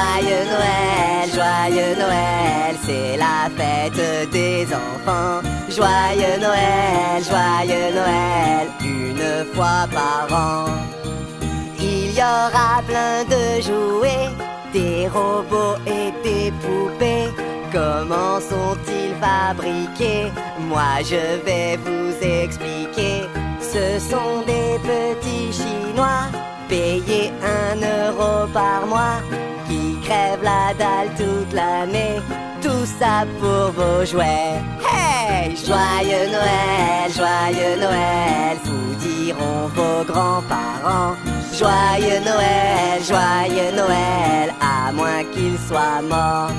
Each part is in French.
Joyeux Noël, joyeux Noël, c'est la fête des enfants. Joyeux Noël, joyeux Noël, une fois par an. Il y aura plein de jouets, des robots et des poupées. Comment sont-ils fabriqués? Moi je vais vous expliquer. Ce sont des petits chinois, payés un euro par mois, la dalle toute l'année. Tout ça pour vos jouets. Hey Joyeux Noël, joyeux Noël, vous diront vos grands-parents. Joyeux Noël, joyeux Noël, à moins qu'ils soient morts.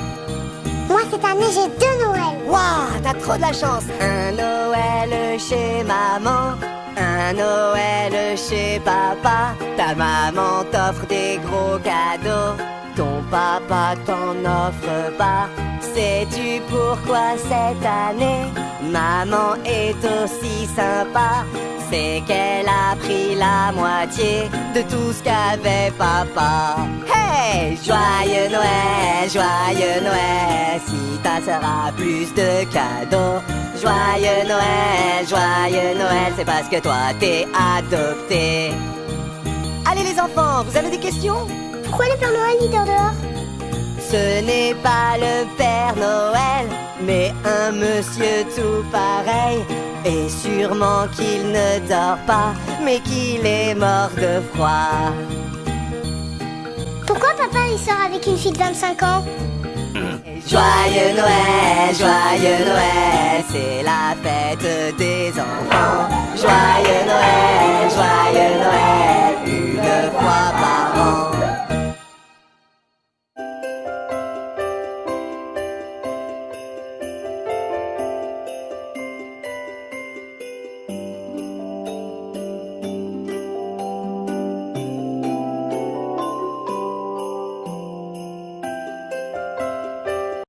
Moi, cette année, j'ai deux Noëls. Waouh, t'as trop de la chance Un Noël chez maman, un Noël chez papa. Ta maman t'offre des gros cadeaux, papa t'en offre pas. Sais-tu pourquoi cette année maman est aussi sympa? C'est qu'elle a pris la moitié de tout ce qu'avait papa. Hey, joyeux Noël, joyeux Noël, si ta sœur a plus de cadeaux. Joyeux Noël, joyeux Noël, c'est parce que toi t'es adopté. Allez les enfants, vous avez des questions? Pourquoi le Père Noël il dort dehors Ce n'est pas le Père Noël, mais un monsieur tout pareil. Et sûrement qu'il ne dort pas, mais qu'il est mort de froid. Pourquoi papa il sort avec une fille de 25 ans Joyeux Noël, joyeux Noël, c'est la fête des